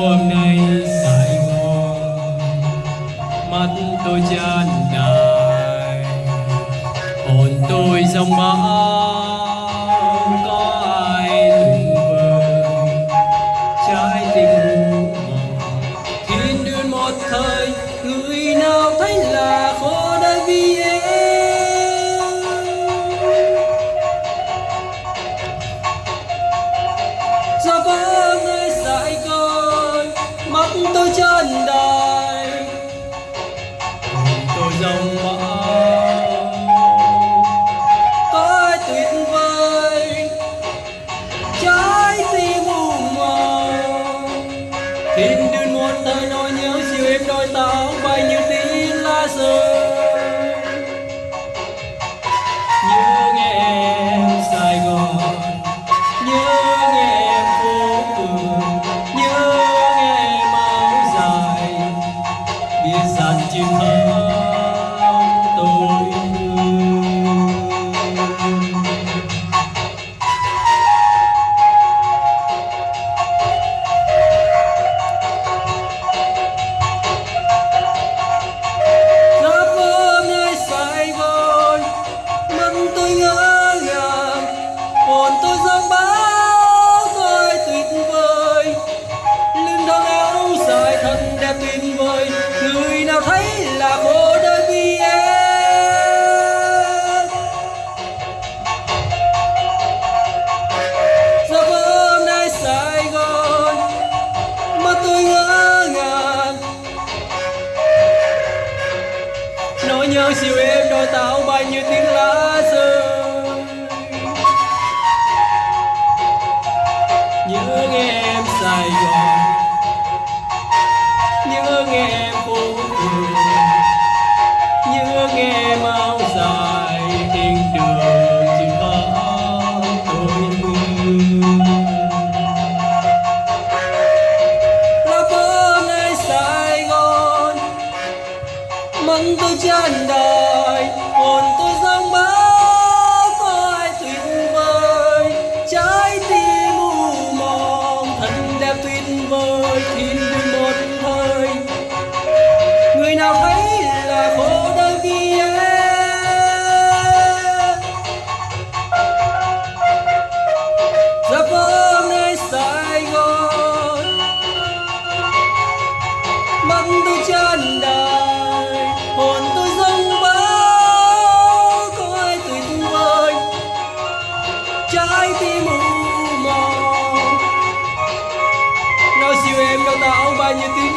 hôm nay tại ngò mắt tôi chán nản hồn tôi dòng mãi đôi tao bay như tí lá rơi. Nhớ nghe em sài gòn, nhớ nghe em phố phường, nhớ nghe em áo dài. Biết rằng chim thơm tôi thương. em đôi tao bay như tiếng lá rơi. Nhớ em sài gòn. Banyak